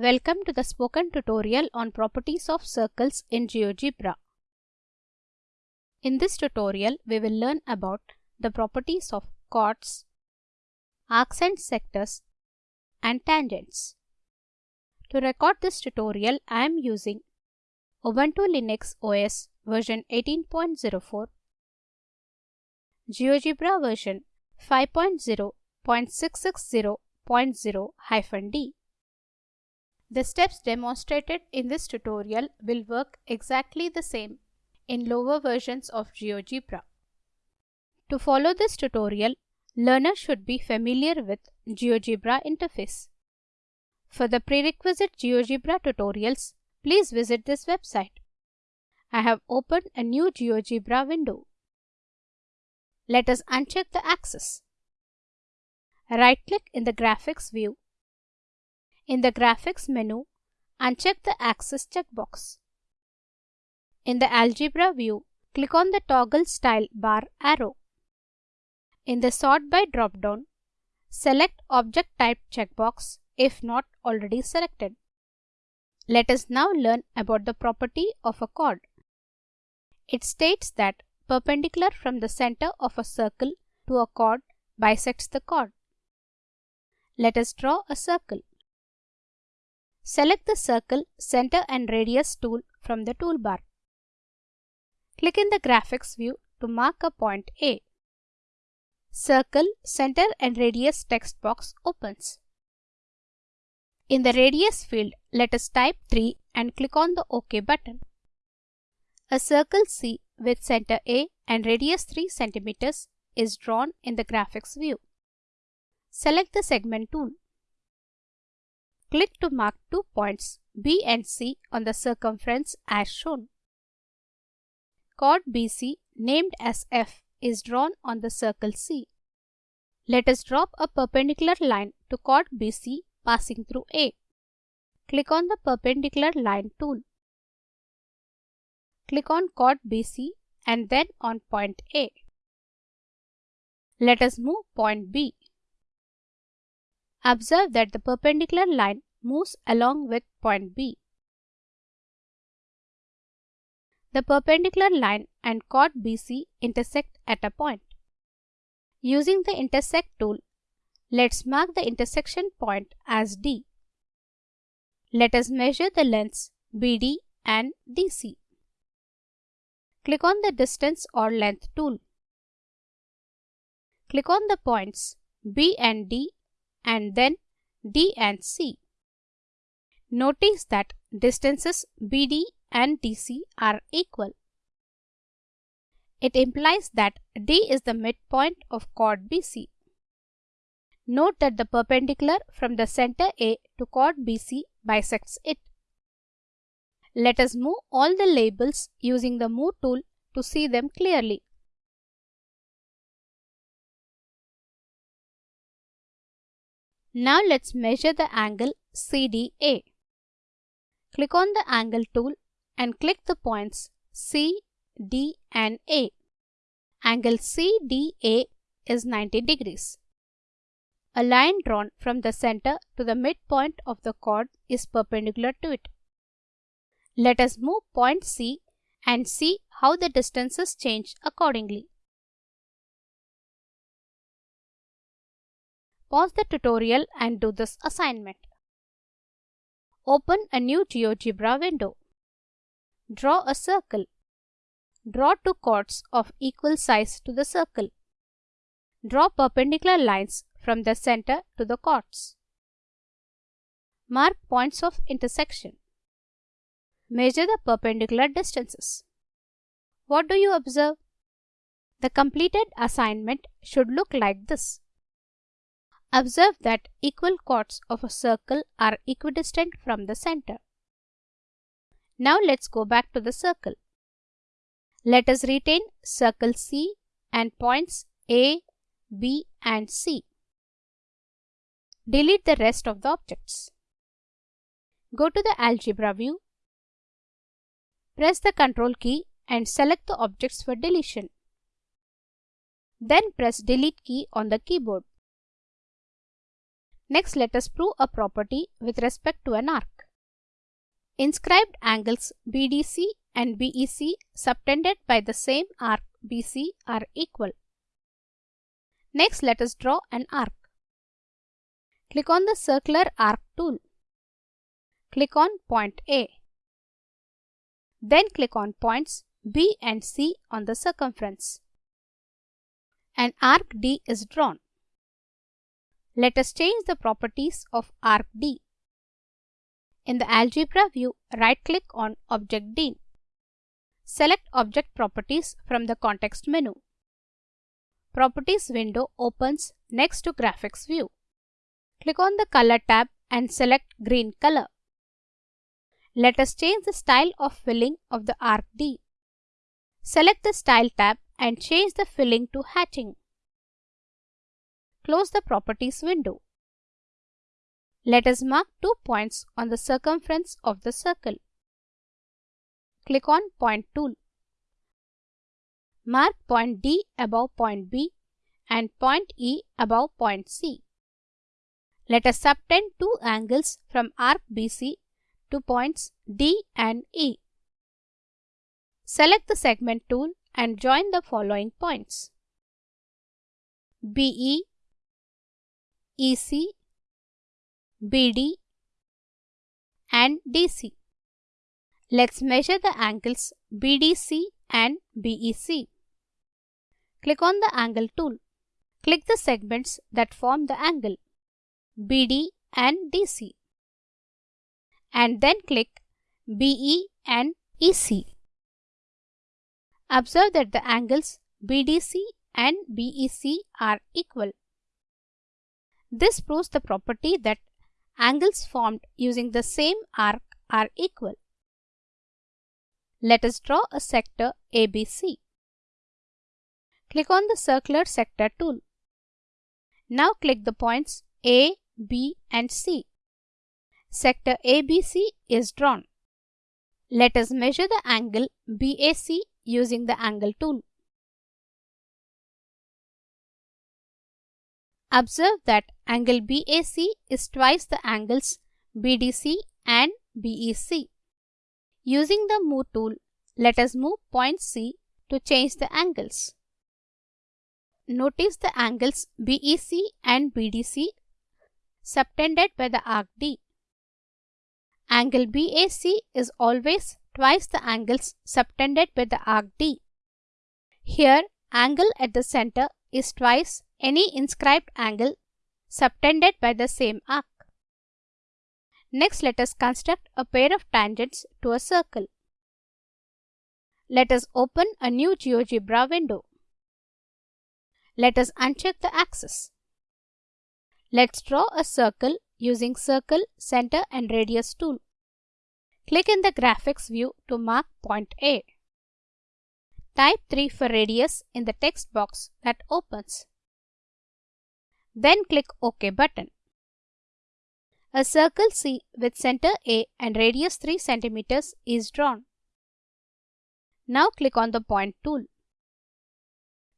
Welcome to the spoken tutorial on properties of circles in GeoGebra. In this tutorial, we will learn about the properties of chords, arcs and sectors, and tangents. To record this tutorial, I am using Ubuntu Linux OS version 18.04, GeoGebra version 5.0.660.0-D. The steps demonstrated in this tutorial will work exactly the same in lower versions of GeoGebra. To follow this tutorial, learners should be familiar with GeoGebra interface. For the prerequisite GeoGebra tutorials, please visit this website. I have opened a new GeoGebra window. Let us uncheck the axis. Right-click in the Graphics view in the Graphics menu, uncheck the Axis checkbox. In the Algebra view, click on the Toggle Style bar arrow. In the Sort by drop-down, select Object Type checkbox if not already selected. Let us now learn about the property of a chord. It states that perpendicular from the center of a circle to a chord bisects the chord. Let us draw a circle. Select the Circle, Center and Radius tool from the toolbar. Click in the Graphics view to mark a point A. Circle, Center and Radius text box opens. In the Radius field, let us type 3 and click on the OK button. A circle C with center A and radius 3 cm is drawn in the Graphics view. Select the Segment tool. Click to mark two points B and C on the circumference as shown. Chord BC named as F is drawn on the circle C. Let us drop a perpendicular line to chord BC passing through A. Click on the perpendicular line tool. Click on chord BC and then on point A. Let us move point B. Observe that the perpendicular line moves along with point B. The perpendicular line and chord BC intersect at a point. Using the intersect tool, let's mark the intersection point as D. Let us measure the lengths BD and DC. Click on the distance or length tool. Click on the points B and D and then D and C. Notice that distances BD and DC are equal. It implies that D is the midpoint of chord BC. Note that the perpendicular from the center A to chord BC bisects it. Let us move all the labels using the Move tool to see them clearly. Now let's measure the angle CDA. Click on the Angle tool and click the points C, D and A. Angle CDA is 90 degrees. A line drawn from the center to the midpoint of the chord is perpendicular to it. Let us move point C and see how the distances change accordingly. Pause the tutorial and do this assignment. Open a new GeoGebra window. Draw a circle. Draw two chords of equal size to the circle. Draw perpendicular lines from the center to the chords. Mark points of intersection. Measure the perpendicular distances. What do you observe? The completed assignment should look like this. Observe that equal chords of a circle are equidistant from the center. Now let's go back to the circle. Let us retain circle C and points A, B and C. Delete the rest of the objects. Go to the Algebra view. Press the control key and select the objects for deletion. Then press Delete key on the keyboard. Next, let us prove a property with respect to an arc. Inscribed angles BDC and BEC subtended by the same arc BC are equal. Next, let us draw an arc. Click on the circular arc tool. Click on point A. Then click on points B and C on the circumference. An arc D is drawn. Let us change the properties of arc D. In the algebra view, right-click on Object D. Select Object Properties from the context menu. Properties window opens next to Graphics view. Click on the Color tab and select green color. Let us change the style of filling of the arc D. Select the Style tab and change the filling to hatching. Close the Properties window. Let us mark two points on the circumference of the circle. Click on Point tool. Mark point D above point B and point E above point C. Let us subtend two angles from arc BC to points D and E. Select the segment tool and join the following points. BE EC, BD and DC. Let's measure the angles BDC and BEC. Click on the angle tool. Click the segments that form the angle BD and DC and then click BE and EC. Observe that the angles BDC and BEC are equal. This proves the property that angles formed using the same arc are equal. Let us draw a sector ABC. Click on the circular sector tool. Now click the points A, B and C. Sector ABC is drawn. Let us measure the angle BAC using the angle tool. Observe that angle BAC is twice the angles BDC and BEC. Using the Move tool, let us move point C to change the angles. Notice the angles BEC and BDC subtended by the arc D. Angle BAC is always twice the angles subtended by the arc D. Here, angle at the center is twice any inscribed angle subtended by the same arc. Next, let us construct a pair of tangents to a circle. Let us open a new GeoGebra window. Let us uncheck the axis. Let's draw a circle using Circle, Center and Radius tool. Click in the Graphics view to mark point A. Type 3 for radius in the text box that opens. Then click OK button. A circle C with center A and radius 3 cm is drawn. Now click on the point tool.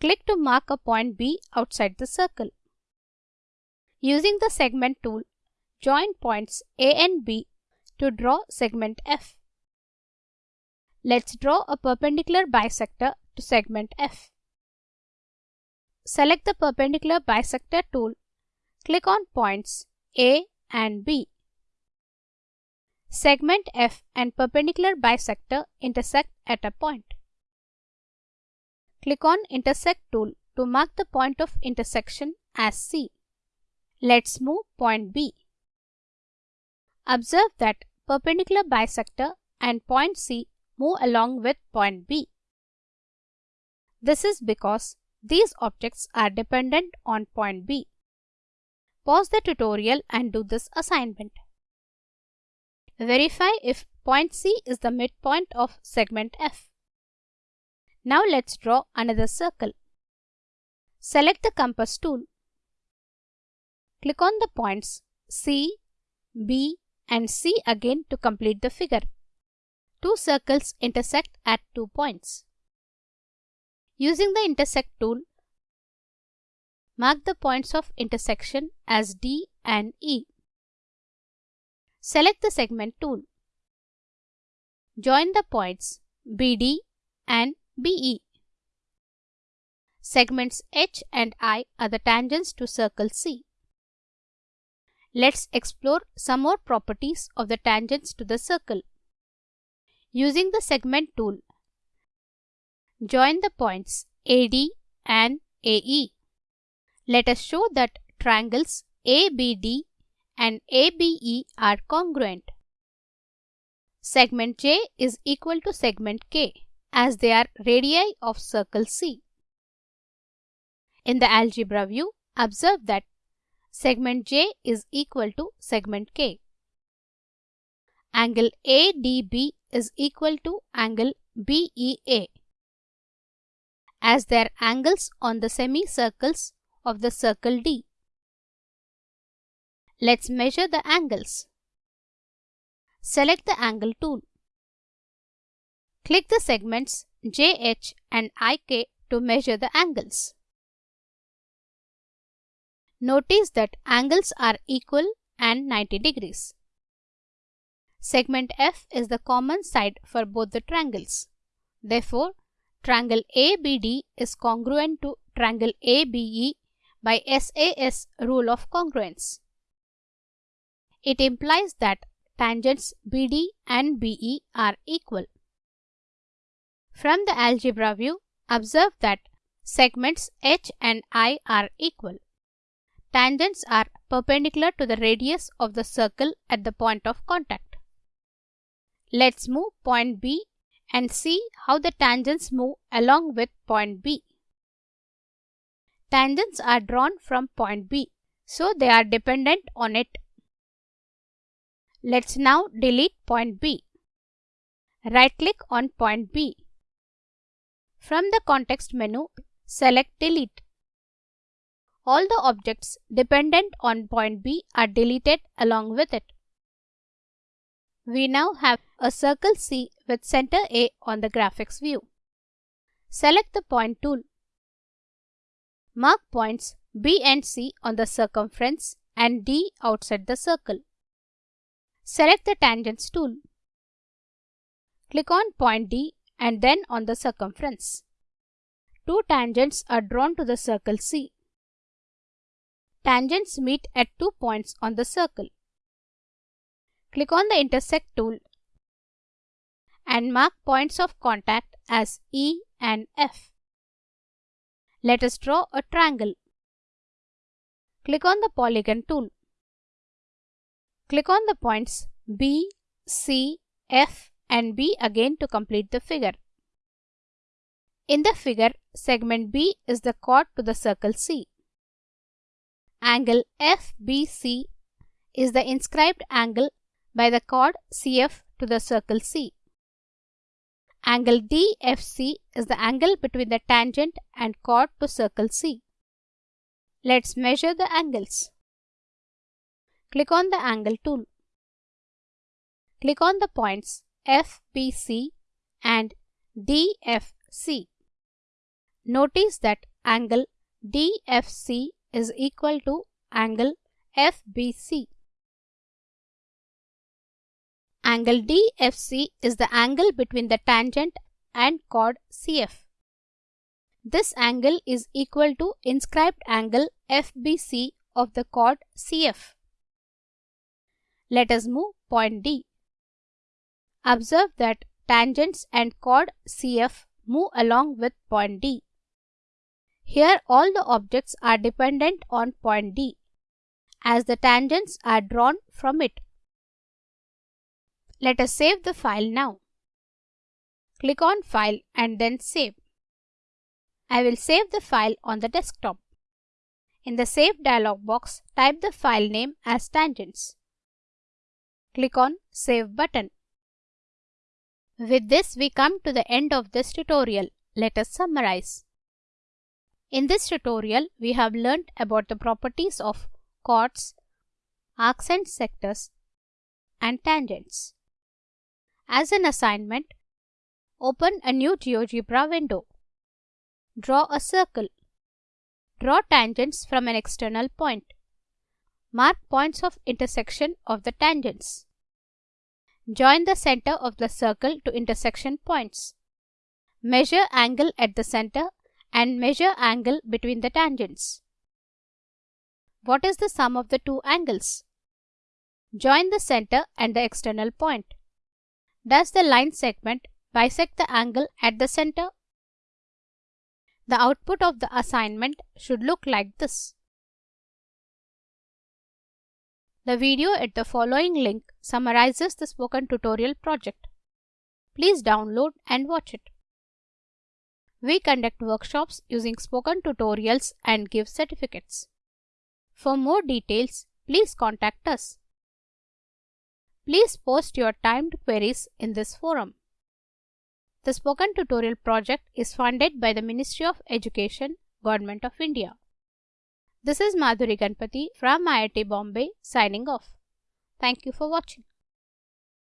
Click to mark a point B outside the circle. Using the segment tool, join points A and B to draw segment F. Let's draw a perpendicular bisector to segment F. Select the perpendicular bisector tool. Click on points A and B. Segment F and perpendicular bisector intersect at a point. Click on Intersect tool to mark the point of intersection as C. Let's move point B. Observe that perpendicular bisector and point C move along with point B. This is because these objects are dependent on point B. Pause the tutorial and do this assignment. Verify if point C is the midpoint of segment F. Now let's draw another circle. Select the compass tool. Click on the points C, B and C again to complete the figure. Two circles intersect at two points. Using the intersect tool, mark the points of intersection as D and E. Select the segment tool. Join the points BD and BE. Segments H and I are the tangents to circle C. Let's explore some more properties of the tangents to the circle. Using the segment tool, join the points AD and AE. Let us show that triangles ABD and ABE are congruent. Segment J is equal to segment K as they are radii of circle C. In the algebra view, observe that segment J is equal to segment K. Angle ADB is equal to angle BEA as their angles on the semicircles of the circle D. Let's measure the angles. Select the angle tool. Click the segments JH and IK to measure the angles. Notice that angles are equal and 90 degrees. Segment F is the common side for both the triangles. Therefore, triangle ABD is congruent to triangle ABE by SAS rule of congruence. It implies that tangents BD and BE are equal. From the algebra view, observe that segments H and I are equal. Tangents are perpendicular to the radius of the circle at the point of contact. Let's move point B and see how the tangents move along with point B. Tangents are drawn from point B, so they are dependent on it Let's now delete point B. Right click on point B. From the context menu, select delete. All the objects dependent on point B are deleted along with it. We now have a circle C with center A on the graphics view. Select the point tool. Mark points B and C on the circumference and D outside the circle. Select the Tangents tool. Click on point D and then on the circumference. Two tangents are drawn to the circle C. Tangents meet at two points on the circle. Click on the Intersect tool and mark points of contact as E and F. Let us draw a triangle. Click on the Polygon tool. Click on the points B, C, F and B again to complete the figure. In the figure, segment B is the chord to the circle C. Angle FBC is the inscribed angle by the chord CF to the circle C. Angle DFC is the angle between the tangent and chord to circle C. Let's measure the angles. Click on the Angle tool. Click on the points FBC and DFC. Notice that angle DFC is equal to angle FBC. Angle DFC is the angle between the tangent and chord CF. This angle is equal to inscribed angle FBC of the chord CF. Let us move point D. Observe that tangents and chord CF move along with point D. Here all the objects are dependent on point D as the tangents are drawn from it. Let us save the file now. Click on File and then Save. I will save the file on the desktop. In the Save dialog box, type the file name as tangents. Click on Save button. With this we come to the end of this tutorial. Let us summarize. In this tutorial, we have learnt about the properties of chords, arcs and sectors, and tangents. As an assignment, open a new GeoGebra window. Draw a circle. Draw tangents from an external point. Mark points of intersection of the tangents. Join the center of the circle to intersection points. Measure angle at the center and measure angle between the tangents. What is the sum of the two angles? Join the center and the external point. Does the line segment bisect the angle at the center? The output of the assignment should look like this. The video at the following link summarizes the spoken tutorial project. Please download and watch it. We conduct workshops using spoken tutorials and give certificates. For more details, please contact us. Please post your timed queries in this forum. The Spoken Tutorial project is funded by the Ministry of Education, Government of India. This is Madhuri Ganpati from IIT Bombay signing off. Thank you for watching.